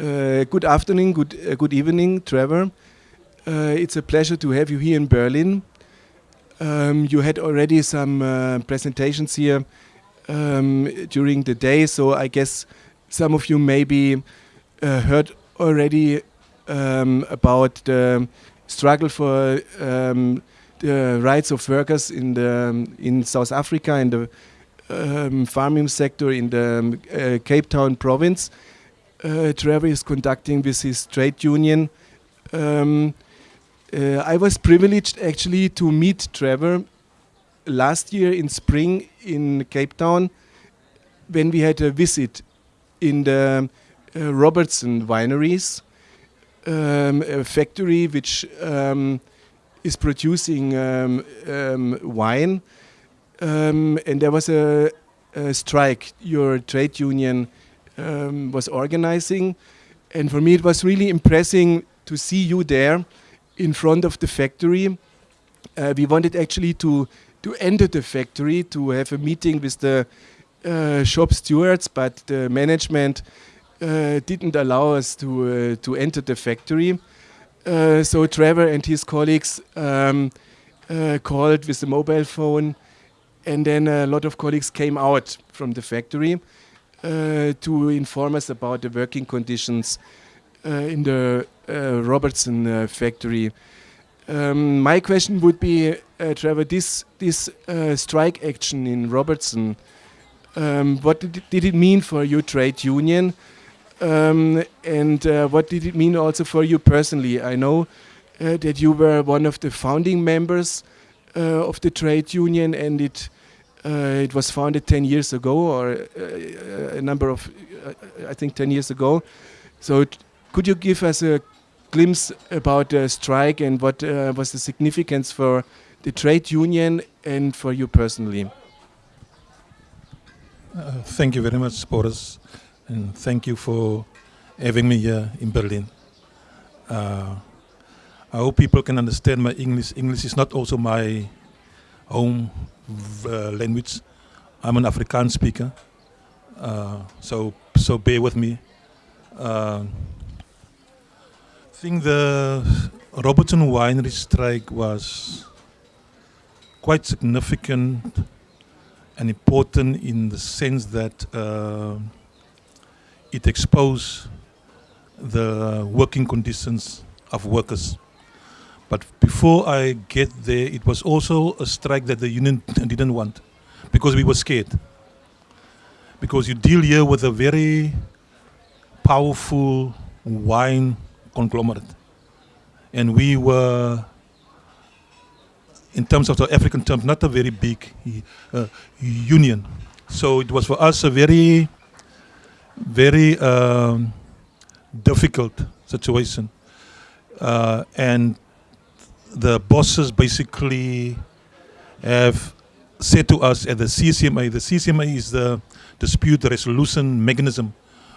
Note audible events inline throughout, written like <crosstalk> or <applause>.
Uh, good afternoon, good uh, good evening, Trevor. Uh, it's a pleasure to have you here in Berlin. Um, you had already some uh, presentations here um, during the day, so I guess some of you maybe uh, heard already um, about the struggle for um, the rights of workers in the in South Africa in the um, farming sector in the um, uh, Cape Town province. Uh, Trevor is conducting with his trade union. Um, uh, I was privileged actually to meet Trevor last year in spring in Cape Town when we had a visit in the uh, Robertson wineries, um, a factory which um, is producing um, um wine. Um, and there was a, a, strike your trade union um, was organizing. And for me, it was really impressive to see you there in front of the factory. Uh, we wanted actually to to enter the factory to have a meeting with the uh, shop stewards, but the management uh, didn't allow us to uh, to enter the factory. Uh, so Trevor and his colleagues um, uh, called with the mobile phone, and then a lot of colleagues came out from the factory to inform us about the working conditions in the Robertson factory. Um, my question would be, uh, Trevor, this this uh, strike action in Robertson, um, what did it, did it, mean for your trade union, um, and uh, what did it mean also for you personally? I know uh, that you were one of the founding members uh, of the trade union, and it uh, it was founded 10 years ago, or a number of, I think, 10 years ago. So, could you give us a glimpse about the strike and what uh, was the significance for the trade union and for you personally? Uh, thank you very much, Boris, and thank you for having me here in Berlin. Uh, I hope people can understand my English. English is not also my home uh, language. I'm an Afrikaans speaker, uh, so so bear with me. Uh, think the Robertson Winery strike was quite significant and important in the sense that uh, it exposed the working conditions of workers. But before I get there, it was also a strike that the union <laughs> didn't want because we were scared. Because you deal here with a very powerful wine conglomerate. And we were, in terms of the African terms, not a very big uh, union. So it was for us a very, very um, difficult situation. Uh, and the bosses basically have said to us at the CCMA, the CCMA is the dispute resolution mechanism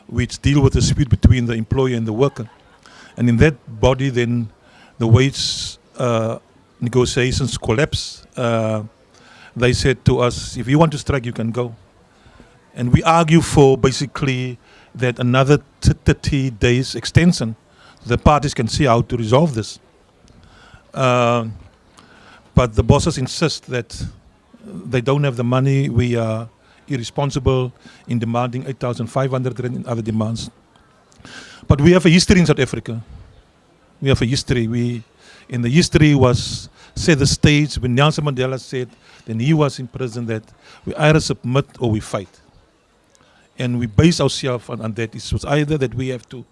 which deal with the dispute between the employer and the worker. And in that body, then the wage uh, negotiations collapse. Uh, they said to us, if you want to strike, you can go. And we argue for basically that another 30 days extension. The parties can see how to resolve this. Uh, but the bosses insist that they don't have the money. We are irresponsible in demanding 8,500 and other demands. But we have a history in South Africa. We have a history. We, in the history was set the stage when Nelson Mandela said, then he was in prison, that we either submit or we fight. And we base ourselves on, on that. It was either that we have to,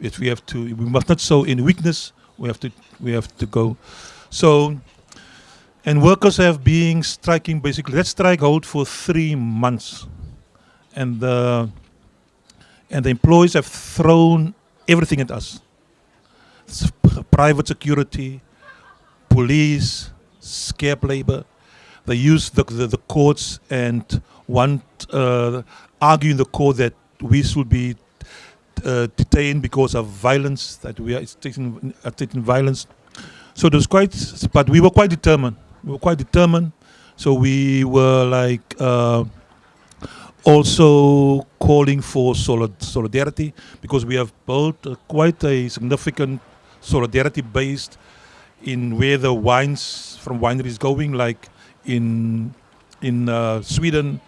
if we have to, we must not show any weakness. We have to, we have to go. So, and workers have been striking basically. That strike hold for three months, and the and the employees have thrown everything at us. Private security, police, scab labor. They use the, the, the courts and want, uh, argue in the court that we should be uh, detained because of violence, that we are taking, are taking violence. So was quite, but we were quite determined. We were quite determined. So we were like, uh, also calling for solid solidarity because we have built quite a significant solidarity based in where the wines from wineries going, like in in uh, Sweden,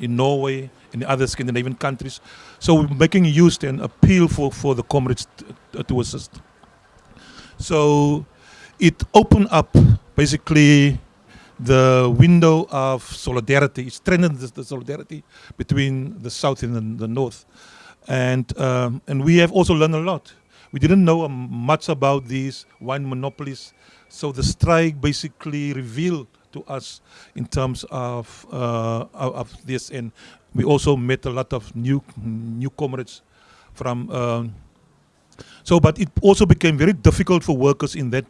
in Norway, in other Scandinavian countries. So we're making use and appeal for, for the comrades to, to assist. So it opened up basically the window of solidarity. It strengthened the, the solidarity between the south and the, the north. And, um, and we have also learned a lot. We didn't know um, much about these wine monopolies. So the strike basically revealed to us in terms of, uh, of this. And we also met a lot of new, new comrades from, uh, so, but it also became very difficult for workers in that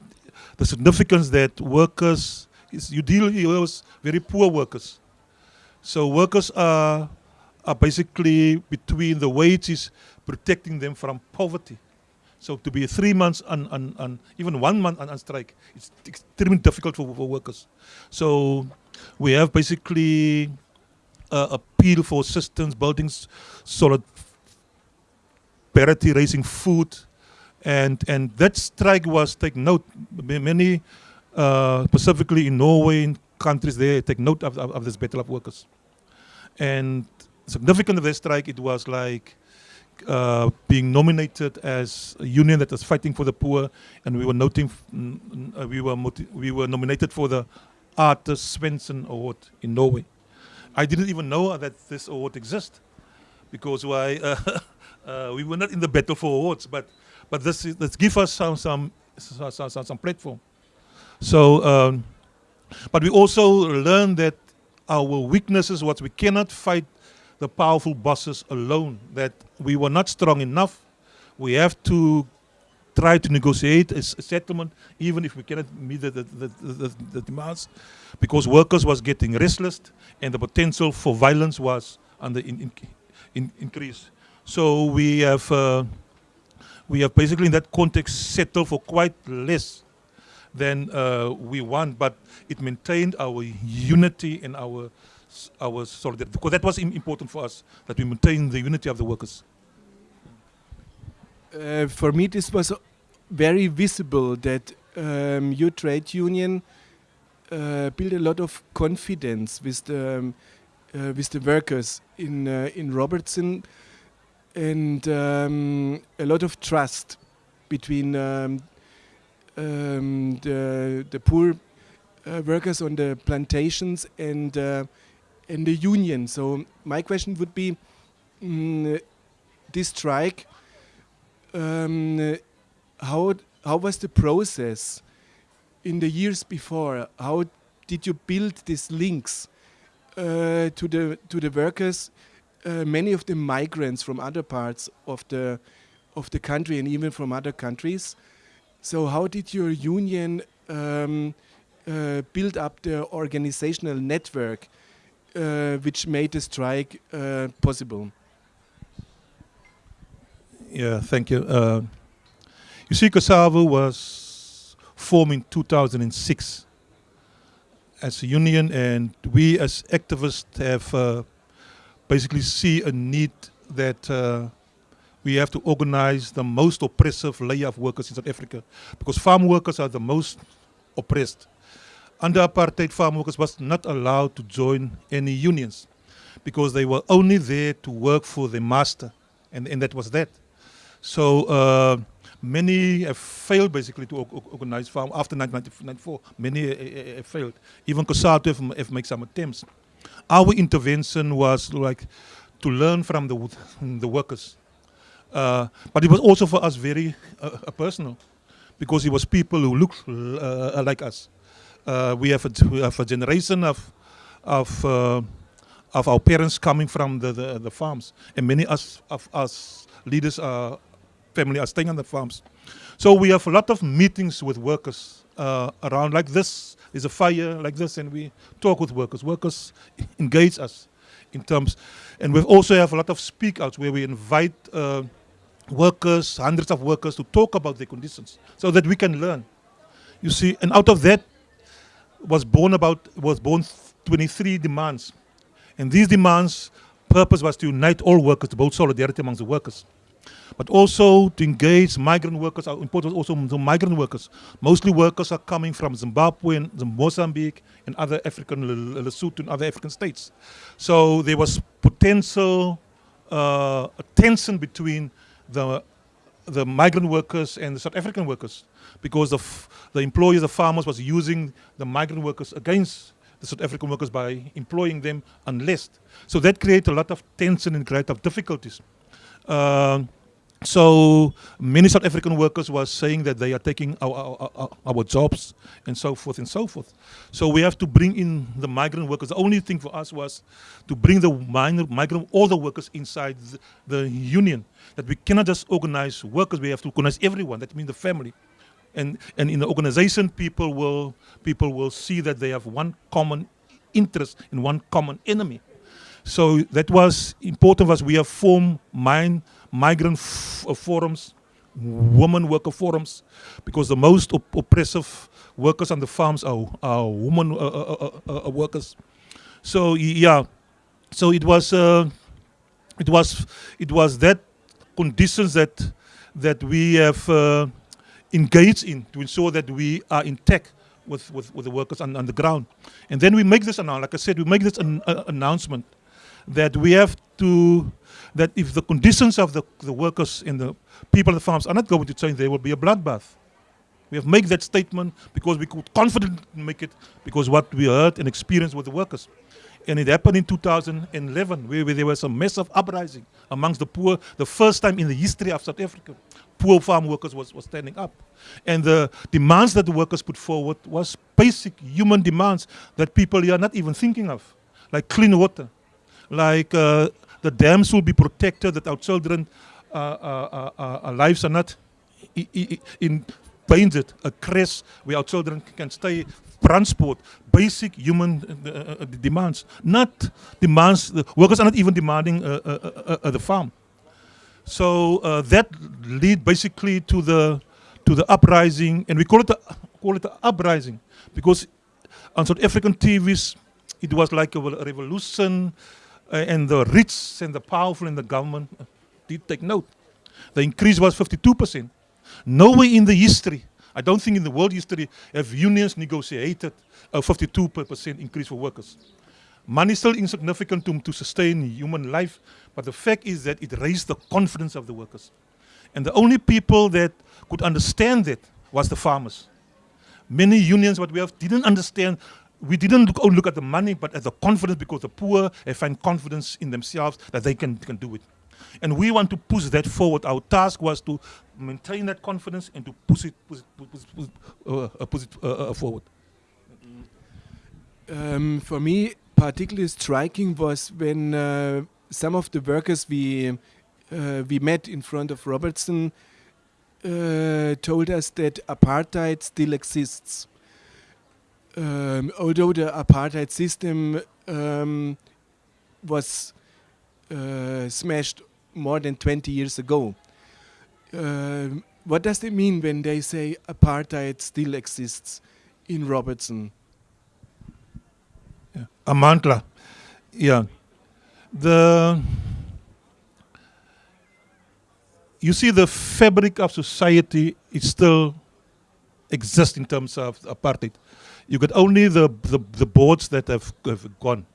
the significance that workers is you deal with very poor workers. So workers are are basically between the wages protecting them from poverty. So to be three months on, on, on even one month on, on strike, it's extremely difficult for, for workers. So we have basically uh, appeal for systems, building solid parity, raising food, and and that strike was take note. Many uh, specifically in Norway, in countries there, take note of, of, of, this battle of workers. And significant of this strike, it was like uh, being nominated as a union that was fighting for the poor, and we were noting, uh, we were we were nominated for the Arthur Svensson Award in Norway. I didn't even know that this award exists, because why <laughs> uh, we were not in the battle for awards, but but this is, this give us some some some, some, some platform. So, um, but we also learn that our weaknesses, what we cannot fight the powerful bosses alone, that we were not strong enough. We have to try to negotiate a, settlement, even if we cannot meet the, the, the, the, demands, because workers was getting restless and the potential for violence was the in, in, in increase. So we have, uh, we have basically in that context settled for quite less than uh, we want, but it maintained our unity and our our solidarity. Because that was important for us, that we maintain the unity of the workers. Uh, for me, this was very visible that um, your trade union uh, built a lot of confidence with the um, uh, with the workers in uh, in Robertson, and um, a lot of trust between um, um, the the poor uh, workers on the plantations and uh, and the union. So my question would be, mm, this strike. Um, how how was the process in the years before? How did you build these links uh, to the to the workers? Uh, many of them migrants from other parts of the of the country and even from other countries. So how did your union um, uh, build up the organizational network uh, which made the strike uh, possible? Yeah, thank you. Uh, you see, COSAVO was formed in 2006 as a union, and we as activists have uh, basically see a need that uh, we have to organize the most oppressive layer of workers in South Africa because farm workers are the most oppressed. Under apartheid, farm workers was not allowed to join any unions because they were only there to work for the master and, and that was that. So uh, many have failed basically to organize farm after 1994. Many uh, uh, have failed. Even COSATU have, have made some attempts. Our intervention was like to learn from the, <laughs> the workers uh, but it was also for us very uh, uh, personal because it was people who looked uh, like us. Uh, we, have a, we have a generation of of uh, of our parents coming from the, the, the farms, and many us, of us leaders, are family are staying on the farms. So we have a lot of meetings with workers uh, around like this. There's a fire like this, and we talk with workers. Workers engage us in terms, and we also have a lot of speak outs where we invite uh, workers, hundreds of workers to talk about their conditions so that we can learn. You see, and out of that was born about was born 23 demands. And these demands purpose was to unite all workers, to build solidarity amongst the workers. But also to engage migrant workers, our important also the migrant workers. Mostly workers are coming from Zimbabwe and Mozambique and other African, Lesotho and other African states. So there was potential uh, tension between the the migrant workers and the South African workers because the, the employers, the farmers was using the migrant workers against the South African workers by employing them unless. So that created a lot of tension and created of difficulties. Uh, so many South African workers were saying that they are taking our, our, our, our, jobs and so forth and so forth. So we have to bring in the migrant workers. The only thing for us was to bring the minor, migrant, all the workers inside the, the union. That we cannot just organize workers, we have to organize everyone. That means the family. And, and in the organization, people will, people will see that they have one common interest and one common enemy. So that was important was. We have formed mind, migrant uh, forums, women worker forums, because the most op oppressive workers on the farms are, are women uh uh, uh, uh, uh, workers. So yeah, so it was it was it was that conditions that that we have engaged in to ensure that we are intact with, with, with the workers on, on the ground. And then we make this like I said, we make this an, announcement that we have to, that if the conditions of the, the workers and the people of the farms are not going to change, there will be a bloodbath. We have made that statement because we could confidently make it because what we heard and experienced with the workers. And it happened in 2011 where, where there was a massive uprising amongst the poor, the first time in the history of South Africa. Poor farm workers was, was standing up. And the demands that the workers put forward was basic human demands that people are not even thinking of, like clean water, like uh, the dams will be protected, that our children uh, uh, uh, uh lives are not in painted, a crash where our children can stay, transport, basic human demands, not demands, the workers are not even demanding the farm. So that lead basically to the to the uprising, and we call it call it uprising because on South African TVs, it was like a revolution and the rich and the powerful in the government uh, did take note. The increase was 52%. Nowhere in the history, I don't think in the world history, have unions negotiated a 52% increase for workers. Money is still insignificant to, to sustain human life, but the fact is that it raised the confidence of the workers. And the only people that could understand that was the farmers. Many unions, what we have, didn't understand we didn't look, look at the money, but at the confidence because the poor they find confidence in themselves that they can, can do it. And we want to push that forward. Our task was to maintain that confidence and to push it, push it, push it, uh, uh, push it uh, uh, forward. Um, for me, particularly striking was when uh, some of the workers we uh, we met in front of Robertson told us that apartheid still exists um, although the apartheid system um, was uh, smashed more than 20 years ago. Uh, what does it mean when they say apartheid still exists in Robertson? Yeah. Amandla, yeah. The you see the fabric of society is still exists in terms of apartheid. You got only the, the, the boards that have, have gone,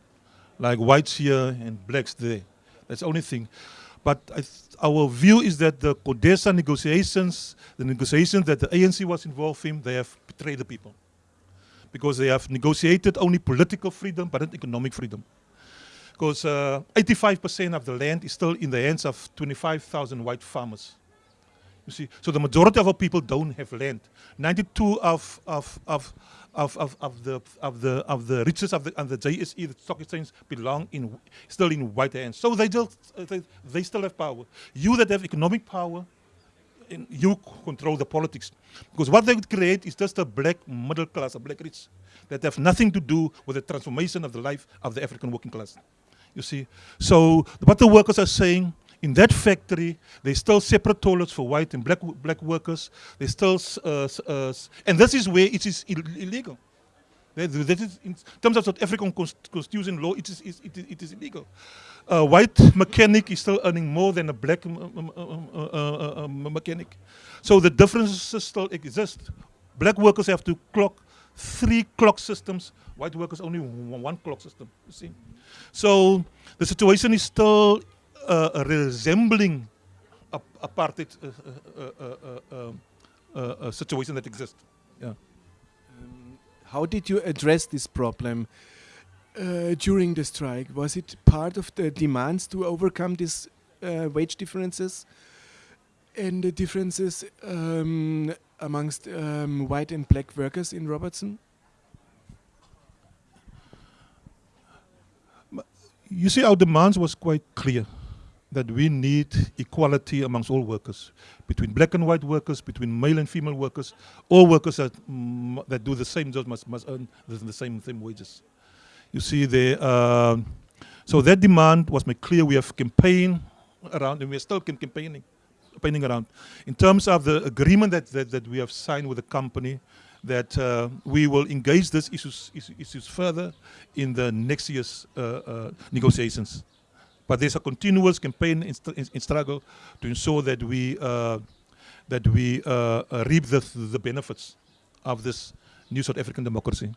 like whites here and blacks there. That's the only thing. But our view is that the CODESA negotiations, the negotiations that the ANC was involved in, they have betrayed the people. Because they have negotiated only political freedom, but not economic freedom. Because 85% uh, of the land is still in the hands of 25,000 white farmers. You see, so the majority of our people don't have land. 92 of, of, of, of, of, of the of the of the riches of the of the JSE, the stock exchange, belong in still in white hands. So they uh, they, they still have power. You that have economic power, you control the politics. Because what they would create is just a black middle class, a black rich, that have nothing to do with the transformation of the life of the African working class. You see, so what the workers are saying in that factory, they still separate toilets for white and black black workers. They still, uh, uh, and this is where it is Ill illegal. That, is in terms of South African constitution law, it is, it is, it is illegal. A white mechanic is still earning more than a black mechanic. So the differences still exist. Black workers have to clock three clock systems, white workers only one clock system, you see. So the situation is still uh, resembling a apartheid uh, uh, situation that exists. Yeah. Um, how did you address this problem uh, during the strike? Was it part of the demands to overcome these uh, wage differences and the differences um, amongst um, white and black workers in Robertson? You see, our demands was quite clear that we need equality amongst all workers, between black and white workers, between male and female workers. All workers that, mm, that do the same jobs must, must earn the same, same wages. You see, there, uh, so that demand was made clear. We have campaigned around, and we're still campaigning, campaigning around. In terms of the agreement that, that, that we have signed with the company, that uh, we will engage these issues, issues further in the next year's uh, uh negotiations. But there's a continuous campaign in, in struggle to ensure that we uh, that we uh, uh, reap the, the benefits of this new South African democracy.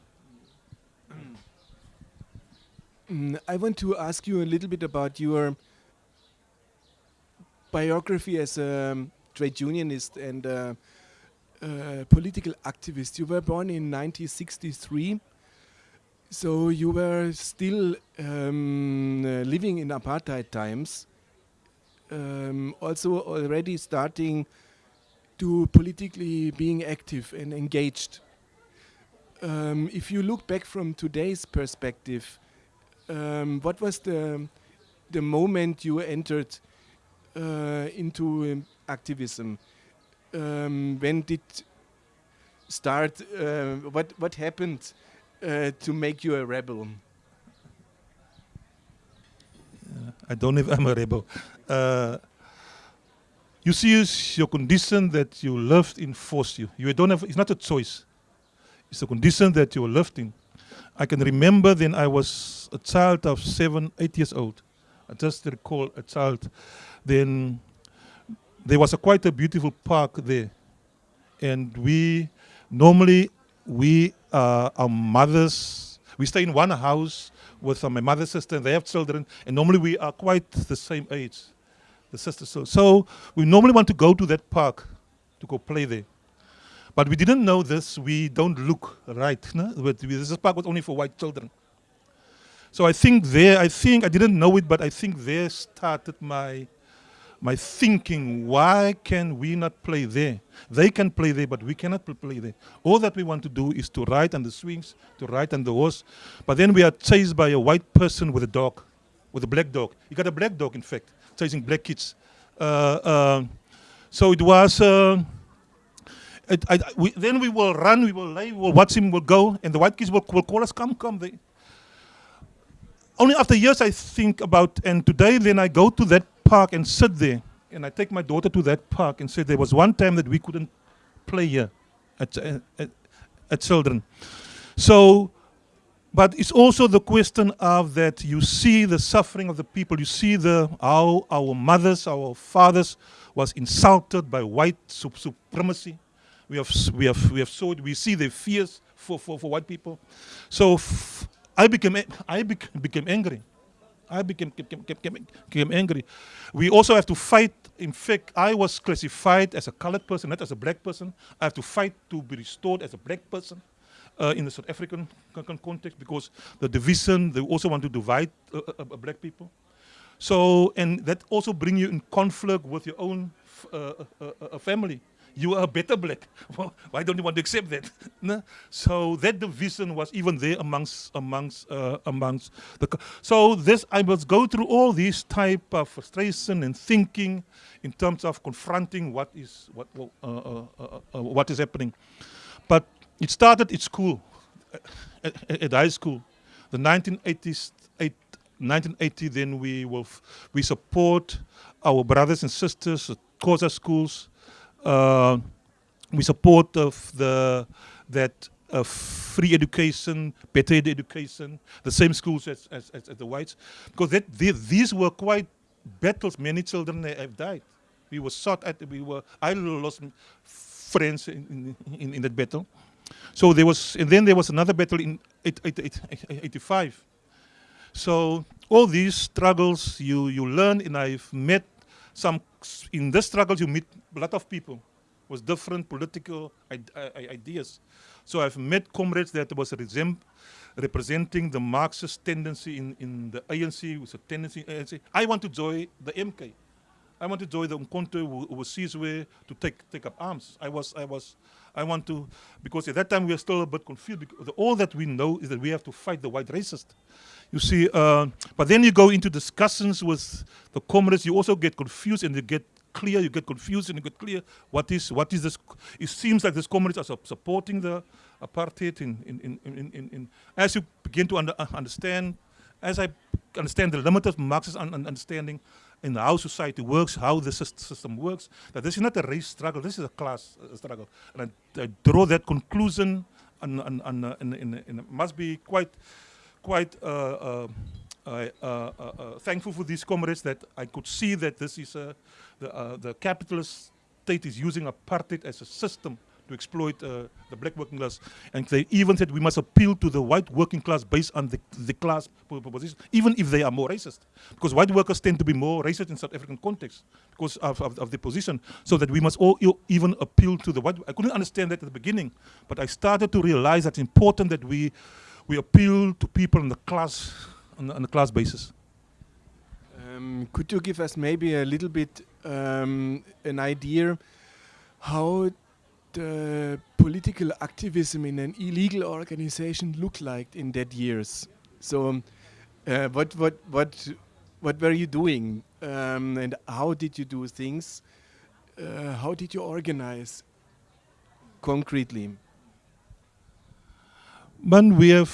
Mm, I want to ask you a little bit about your biography as a um, trade unionist and political activist. You were born in 1963 so you were still um, living in apartheid times, um, also already starting to politically being active and engaged. Um, if you look back from today's perspective, um, what was the the moment you entered uh, into um, activism? Um, when did start? Uh, what what happened? Uh, to make you a rebel? Uh, I don't know if I'm a rebel. Uh, you see, your condition that you lived in forced you. You don't have. It's not a choice. It's a condition that you lived in. I can remember then I was a child of seven, eight years old. I just recall a child. Then there was a quite a beautiful park there, and we normally we uh, our mothers, we stay in one house with uh, my mother's sister, and they have children, and normally we are quite the same age, the sisters. So, so we normally want to go to that park to go play there. But we didn't know this, we don't look right. No? This park was only for white children. So I think there, I think, I didn't know it, but I think there started my my thinking, why can we not play there? They can play there, but we cannot play there. All that we want to do is to ride on the swings, to ride on the horse. But then we are chased by a white person with a dog, with a black dog. He got a black dog, in fact, chasing black kids. Uh, uh, so it was, uh, it, I, we, then we will run, we will lay, we will watch him, we will go, and the white kids will, will call us, come, come. They, only after years I think about, and today then I go to that park and sit there. And I take my daughter to that park and say there was one time that we couldn't play here at, uh, at, at children. So, but it's also the question of that you see the suffering of the people. You see the how our mothers, our fathers was insulted by white supremacy. We have we have we have saw it. We see the fears for, for, for white people. So I became I became angry. I became, became, became, became angry. We also have to fight. In fact, I was classified as a colored person, not as a black person. I have to fight to be restored as a black person uh, in the South African context because the division, they also want to divide uh, uh, uh, black people. So, and that also bring you in conflict with your own uh, uh, family you are a better black. <laughs> Why don't you want to accept that? <laughs> no? So that division was even there amongst amongst uh, amongst the. So this I must go through all these type of frustration and thinking in terms of confronting what is what uh, uh, uh, uh what is happening. But it started at school, at, at high school, the 1980s. 1980, then we will we support our brothers and sisters Xhosa schools uh, we support of the that uh, free education, better education, the same schools as, as, as, as the whites. Because that, they, these were quite battles. Many children have died. We were shot at, we were, I lost friends in, in, in that battle. So there was, and then there was another battle in 85. So all these struggles you, you learn and I've met some, in the struggles you meet a lot of people with different political ideas. So I've met comrades that was representing the Marxist tendency in, in the ANC, with a tendency ANC. I want to join the MK. I want to join the Umkhonto we Sizwe to take take up arms. I was I was I want to because at that time we were still a bit confused because all that we know is that we have to fight the white racist. You see, uh, but then you go into discussions with the comrades, you also get confused and you get clear, you get confused and you get clear what is what is this it seems like these comrades are supporting the apartheid in in, in, in, in, as you begin to under, uh, understand as I understand the limited Marxist un understanding in how society works, how the system works, that this is not a race struggle, this is a class uh, struggle. And I, I, draw that conclusion and, and, and, uh, must be quite, quite uh, uh, uh, thankful for these comrades that I could see that this is the, the capitalist state is using apartheid as a system to exploit uh, the black working class. And they even said we must appeal to the white working class based on the, the class proposition, even if they are more racist. Because white workers tend to be more racist in South African context because of, of, of the position. So that we must all even appeal to the white. I couldn't understand that at the beginning, but I started to realize that it's important that we, we appeal to people in the class, on on the class basis. Um, could you give us maybe a little bit um, an idea how the political activism in an illegal organization looked like in that years? So, um, uh, what what what what were you doing, um, and how did you do things? Uh, how did you organize concretely? Man, we have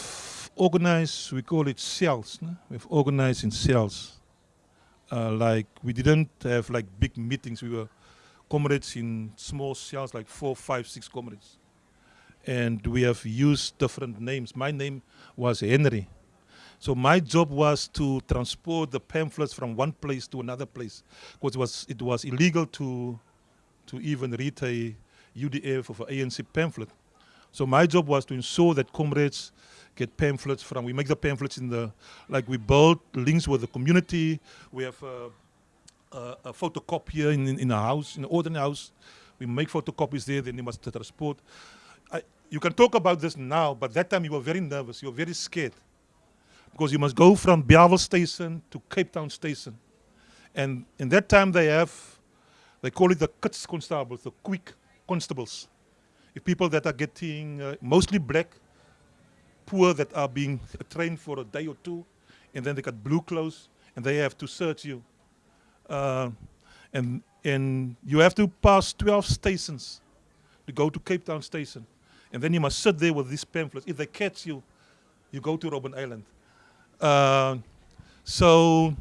organized. We call it cells. No? We've organized in cells. Uh, like we didn't have like big meetings. We were comrades in small cells, like four, five, six comrades. And we have used different names. My name was Henry. So my job was to transport the pamphlets from one place to another place, because it was, it was illegal to, to even read a UDF of an ANC pamphlet. So my job was to ensure that comrades get pamphlets from, we make the pamphlets in the, like we build links with the community, we have uh, a, a photocopier in, in, in a house, in an ordinary house. We make photocopies there, then they must transport. I, you can talk about this now, but that time you were very nervous, you were very scared. Because you must go from Bellville Station to Cape Town Station. And in that time they have, they call it the kits constables, the quick constables. If people that are getting, uh, mostly black, poor that are being trained for a day or two, and then they got blue clothes, and they have to search you. Uh, and, and you have to pass 12 stations to go to Cape Town Station. And then you must sit there with these pamphlets. If they catch you, you go to Robben Island. Uh, so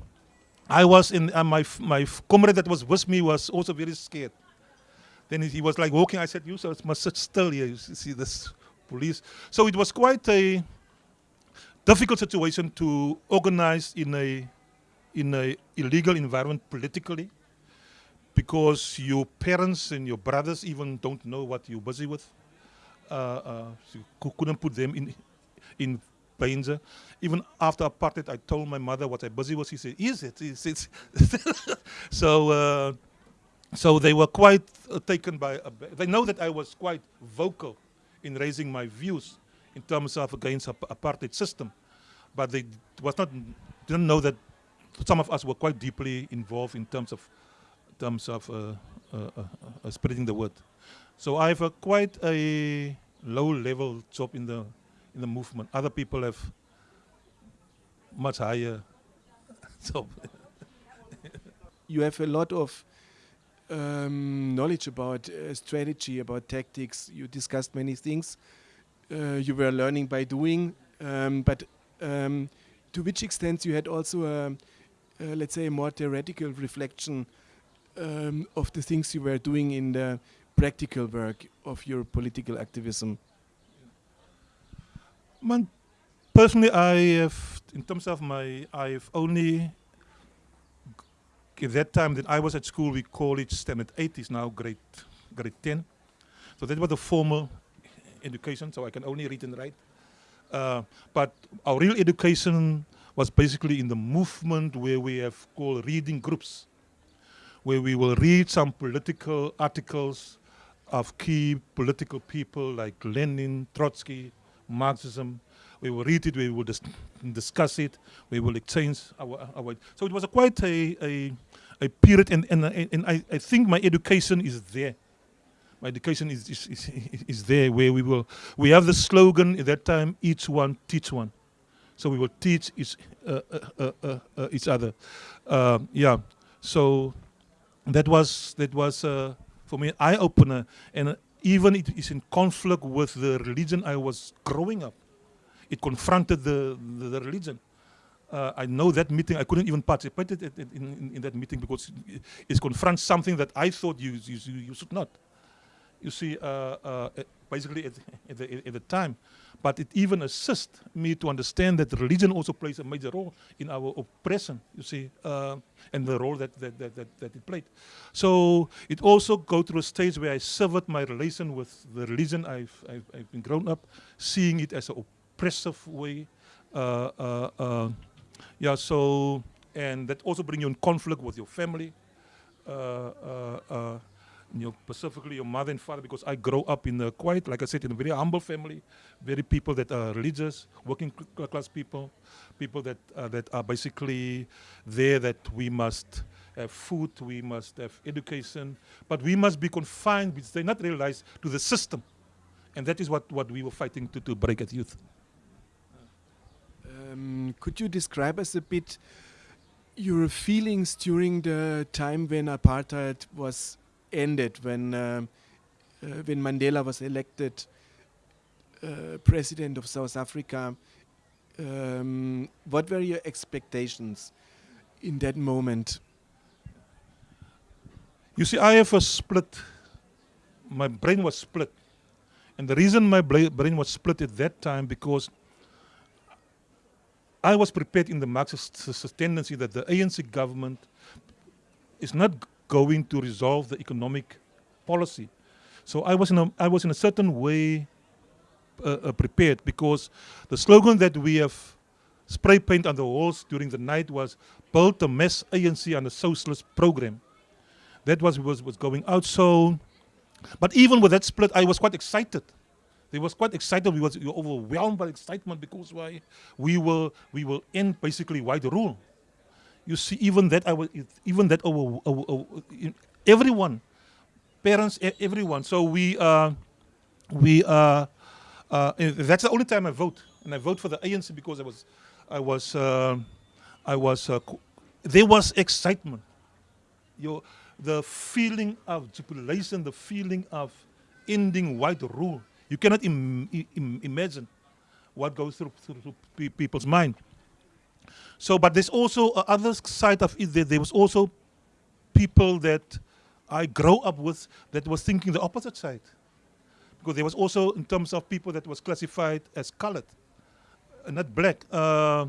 I was in, uh, my, my comrade that was with me was also very scared. Then he was like walking, I said, you must sit still here, you see this police. So it was quite a difficult situation to organize in a in an illegal environment politically because your parents and your brothers even don't know what you're busy with. Uh, uh, so you couldn't put them in in danger. Even after apartheid, I told my mother what I busy was. She said, "Is it? Is it?" <laughs> so, uh, so they were quite uh, taken by. they know that I was quite vocal in raising my views in terms of against apartheid system, but they was not didn't know that some of us were quite deeply involved in terms of terms of uh, uh, uh, uh, spreading the word. So I have a quite a low level job in the in the movement. Other people have much higher <laughs> job. you have a lot of um, knowledge about uh, strategy, about tactics. You discussed many things. Uh, you were learning by doing, um, but um, to which extent you had also a uh, let's say, a more theoretical reflection um, of the things you were doing in the practical work of your political activism? Man, personally, I have, in terms of my, I've only, at that time that I was at school, we call it standard 8, is now grade, grade 10. So that was the formal education, so I can only read and write. Uh, but our real education was basically in the movement where we have called reading groups, where we will read some political articles of key political people like Lenin, Trotsky, Marxism. We will read it, we will dis discuss it, we will exchange our, our so it was a quite a, a, a period and, and, and I, I think my education is there my education is, is, is, is, there where we will, we have the slogan at that time, each one, teach one. So we will teach each, uh, uh, uh, uh, uh each other. Um, yeah, so that was, that was uh, for me, eye-opener. And even it is in conflict with the religion I was growing up. It confronted the, the, the religion. Uh, I know that meeting, I couldn't even participate in, in, in, that meeting because it confronts something that I thought you, you, you should not you see, uh, uh, basically at, at, the, at the time. But it even assists me to understand that religion also plays a major role in our oppression, you see, uh, and the role that, that, that, that, that it played. So it also go through a stage where I severed my relation with the religion I've, I've, I've been grown up, seeing it as an way. Uh, uh, uh, yeah, so, and that also bring you in conflict with your family you know, specifically your mother and father, because I grow up in a quite, like I said, in a very humble family, very people that are religious, working class people, people that uh, that are basically there that we must have food, we must have education, but we must be confined, which they not realize, to the system. And that is what, what we were fighting to, to break at youth. Um, could you describe us a bit your feelings during the time when apartheid was ended when uh, uh, when Mandela was elected uh, president of South Africa. Um, what were your expectations in that moment? You see, I have a split. My brain was split, and the reason my brain was split at that time because I was prepared in the Marxist tendency that the ANC government is not going to resolve the economic policy. So I was in a, I was in a certain way uh, uh, prepared because the slogan that we have spray paint on the walls during the night was build a mass ANC on a socialist program. That was was was going out. So, but even with that split, I was quite excited. They was quite excited. We was overwhelmed by excitement because why? We will we will end basically white rule. You see even that I was even that over, over, over, everyone parents everyone. So we uh, we uh, uh, that's the only time I vote. And I vote for the ANC because I was I was uh, I was uh, there was excitement. Your the feeling of jubilation the feeling of ending white rule you cannot Im Im imagine what goes through, through people's mind so, but there's also a other side of it. There, there was also people that I grow up with that was thinking the opposite side. Because there was also, in terms of people that was classified as colored, uh, not black. Uh,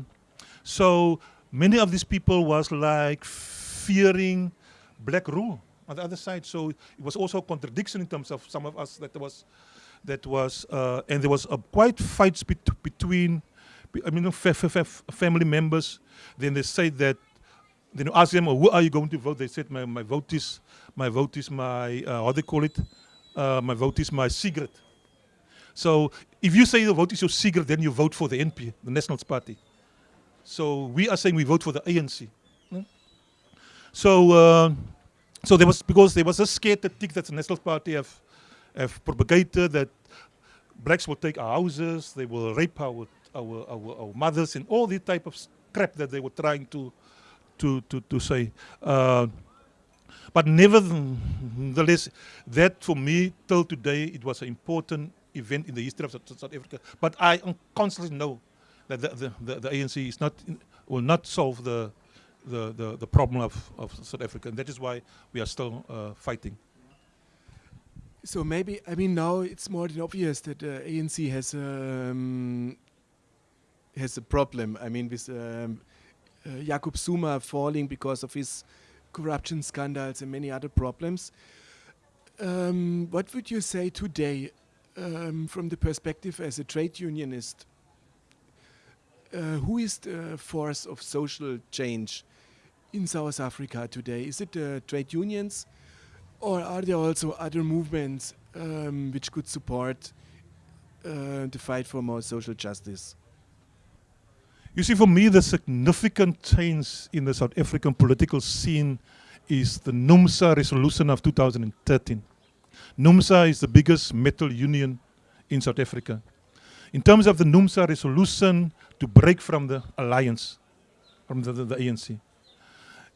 so many of these people was like fearing black rule on the other side. So it was also a contradiction in terms of some of us that was, that was, uh, and there was a quite fights bet between I mean, family members, then they say that, then you ask them, oh, who are you going to vote? They said, my, my vote is, my vote is my, uh, how they call it? Uh, my vote is my secret. So if you say the vote is your secret, then you vote for the NP, the National Party. So we are saying we vote for the ANC. Hmm? So, uh, so there was because there was a scared tactic that the National Party have have propagated that blacks will take our houses, they will rape our our, our, our mothers and all the type of crap that they were trying to, to, to, to say. Uh, but nevertheless, that for me, till today, it was an important event in the history of South Africa. But I constantly know that the, the, the, the ANC is not, will not solve the, the, the, the, problem of, of South Africa. And that is why we are still uh, fighting. So maybe, I mean, now it's more than obvious that uh, ANC has um, has a problem. I mean, with um, uh, Jacob Zuma falling because of his corruption scandals and many other problems. Um, what would you say today, um, from the perspective as a trade unionist? Uh, who is the force of social change in South Africa today? Is it the trade unions, or are there also other movements um, which could support uh, the fight for more social justice? You see, for me, the significant change in the South African political scene is the NUMSA resolution of 2013. NUMSA is the biggest metal union in South Africa. In terms of the NUMSA resolution to break from the alliance, from the, the, the ANC.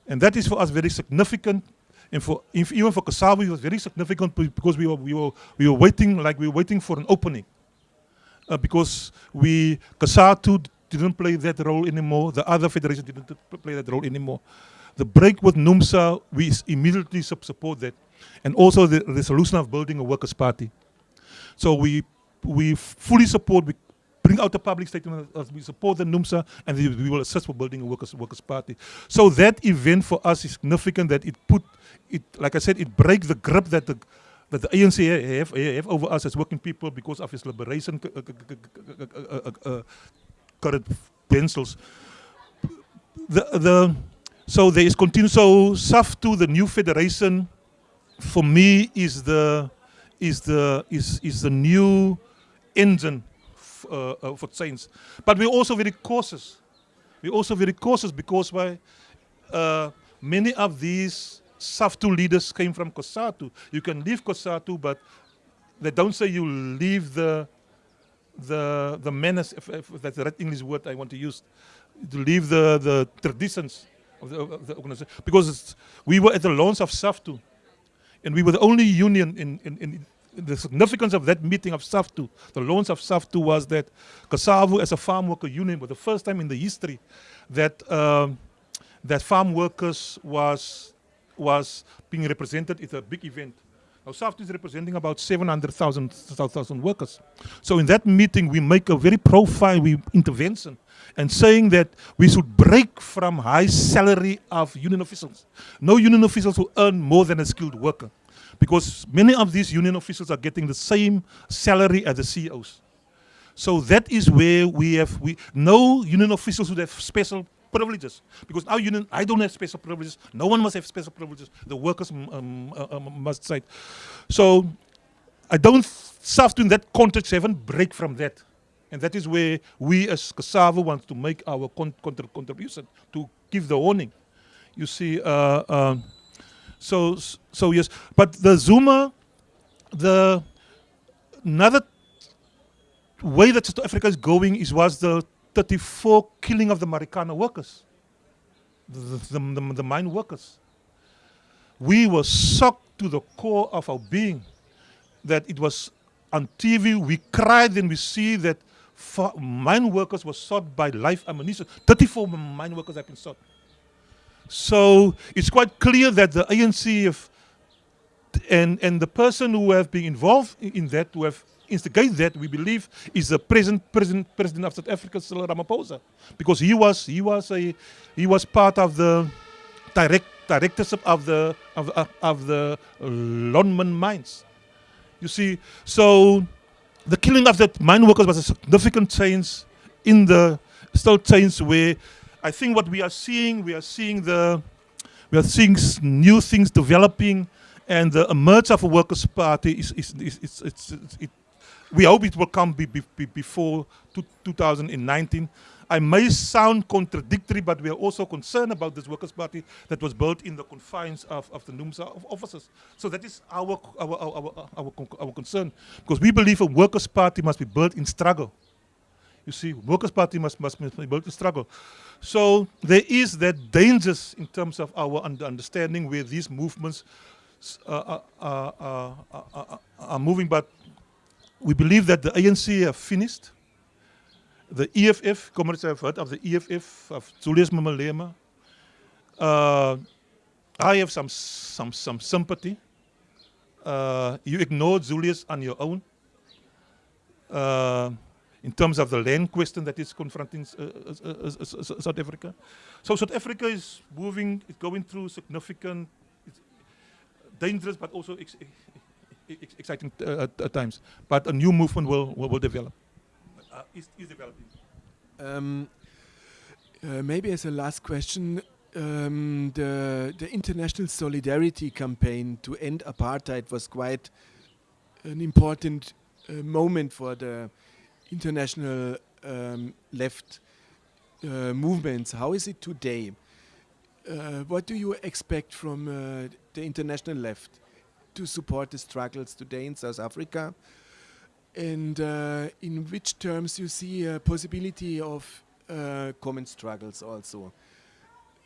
And that is for us very significant. And for if, even for COSATU, it was very significant because we were, we, were, we were waiting, like we were waiting for an opening. Uh, because we, COSATU didn't play that role anymore. The other federation didn't play that role anymore. The break with NUMSA, we immediately support that. And also the resolution of building a workers' party. So we we fully support, bring out a public statement as we support the NUMSA and we will assist for building a workers' workers' party. So that event for us is significant that it put, it like I said, it breaks the grip that the that the ANC have, have over us as working people because of its liberation current pencils. The, the, so there is continuous, so SAFTU, the new federation, for me is the, is the, is, is the new engine uh, uh, for change. But we're also very cautious. We're also very cautious because why, uh, many of these SAFTU leaders came from COSATU. You can leave COSATU, but they don't say you leave the the the menace, if, if that's the right English word I want to use, to leave the the traditions of the, of the organization because we were at the launch of SAFTU, and we were the only union in, in, in the significance of that meeting of SAFTU, the launch of SAFTU was that CSAAWU as a farm worker union was the first time in the history that um, that farm workers was was being represented It's a big event. Now SAFTU is representing about 700,000 workers. So in that meeting we make a very profile we intervention and saying that we should break from high salary of union officials. No union officials will earn more than a skilled worker because many of these union officials are getting the same salary as the CEOs. So that is where we have, we no union officials would have special privileges. Because our union, I don't have special privileges. No one must have special privileges. The workers um, uh, um, must say. So I don't SAFTU in that context haven't break from that. And that is where we as CSAAWU want to make our con contribution to give the warning. You see, uh, uh, so so yes, but the Zuma, the another way that South Africa is going is was the 34 killing of the Marikana workers, the, the, the, the mine workers. We were shocked to the core of our being that it was on TV. We cried and we see that mine workers were shot by live ammunition. 34 mine workers have been shot. So it's quite clear that the ANC and, and the person who have been involved in that, who have instigated that, we believe, is the present president, president of South Africa, Cyril Ramaphosa, because he was he was a he was part of the direct directorship of the of of, of the Lonmin mines. You see, so the killing of the mine workers was a significant change in the still change where I think what we are seeing, we are seeing the we are seeing new things developing and the emerge of a workers' party is, is, is, is, it's, it we hope it will come be, be, be before 2019. I may sound contradictory, but we are also concerned about this Workers' Party that was built in the confines of, of the NUMSA offices. So that is our, our, our, our, our concern, because we believe a Workers' Party must be built in struggle. You see, Workers' Party must, must, be built in struggle. So there is that dangers in terms of our understanding where these movements uh, uh, uh, are moving, but we believe that the ANC have finished. The EFF, comrades have heard of the EFF of Julius Malema. Uh, I have some, some, some sympathy. Uh, you ignored Julius on your own. Uh, in terms of the land question that is confronting uh, uh, uh, South Africa. So South Africa is moving, it's going through significant, dangerous but also ex ex exciting times. But a new movement will, will, will develop, is, is developing. Um, maybe as a last question, um, the, the international solidarity campaign to end apartheid was quite an important uh, moment for the international um, left uh, movements. How is it today? Uh, what do you expect from uh, the international left to support the struggles today in South Africa? And uh, in which terms you see a possibility of uh, common struggles also?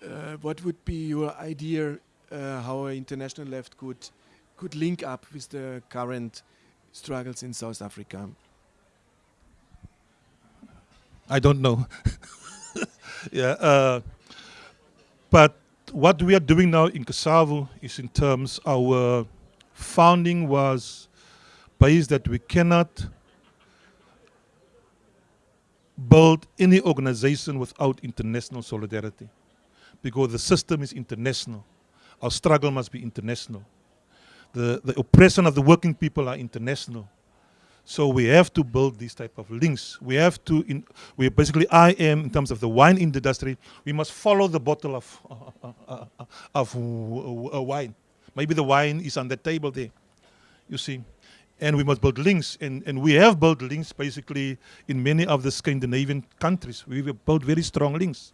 uh, what would be your idea how an international left could could link up with the current struggles in South Africa? I don't know. <laughs> yeah, uh, but what we are doing now in CSAAWU is in terms our founding was based that we cannot build any organization without international solidarity because the system is international. Our struggle must be international. The, the oppression of the working people are international. So we have to build these type of links. We have to, in, we basically, I am in terms of the wine industry, we must follow the bottle of, uh, uh, uh, of wine. Maybe the wine is on the table there, you see. And we must build links, and, and we have built links basically in many of the Scandinavian countries. We've built very strong links,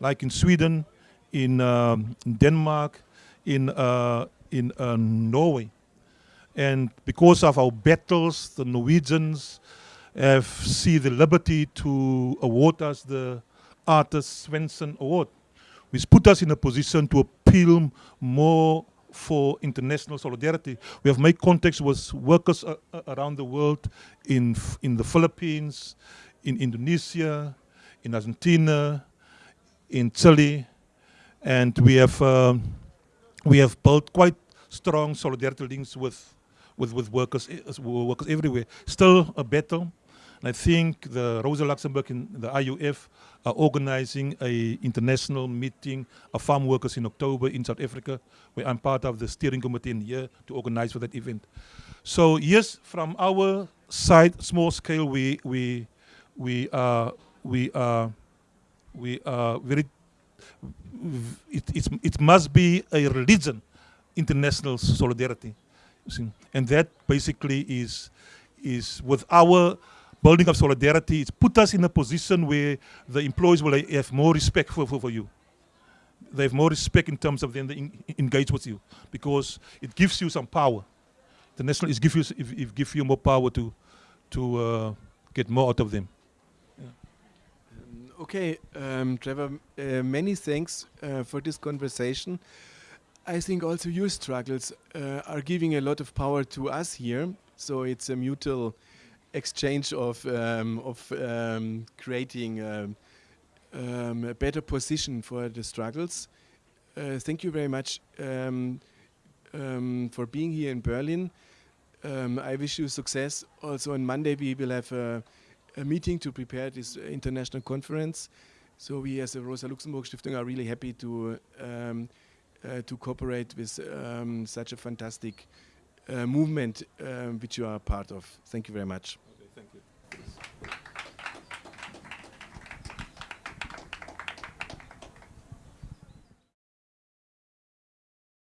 like in Sweden, in um, Denmark, in, uh, in uh, Norway. And because of our battles, the Norwegians have seen the liberty to award us the Arthur Svensson Award, which put us in a position to appeal more for international solidarity. We have made contacts with workers uh, uh around the world in, in the Philippines, in Indonesia, in Argentina, in Chile, and we have um, we have built quite strong solidarity links with with with workers uh, workers everywhere. Still a battle. And I think the Rosa Luxemburg and the IUF are organizing a international meeting of farm workers in October in South Africa, where I'm part of the steering committee in here to organize for that event. So yes, from our side, small scale, we we we are we are we are very it, it, it must be a religion, international solidarity. And that basically is, is with our building of solidarity, it's put us in a position where the employees will have more respect for, for, for you. They have more respect in terms of them they engage with you because it gives you some power. The national is give you, if, if give you more power to, to uh, get more out of them. Okay, um, Trevor, uh, many thanks uh, for this conversation. I think also your struggles uh, are giving a lot of power to us here. So it's a mutual exchange of, um, of um, creating um, um, a better position for the struggles. Uh, thank you very much um, for being here in Berlin. I wish you success. Also on Monday we will have a a meeting to prepare this international conference. So we as the Rosa Luxemburg Stiftung are really happy to um, to cooperate with um, such a fantastic uh, movement um, which you are part of. Thank you very much.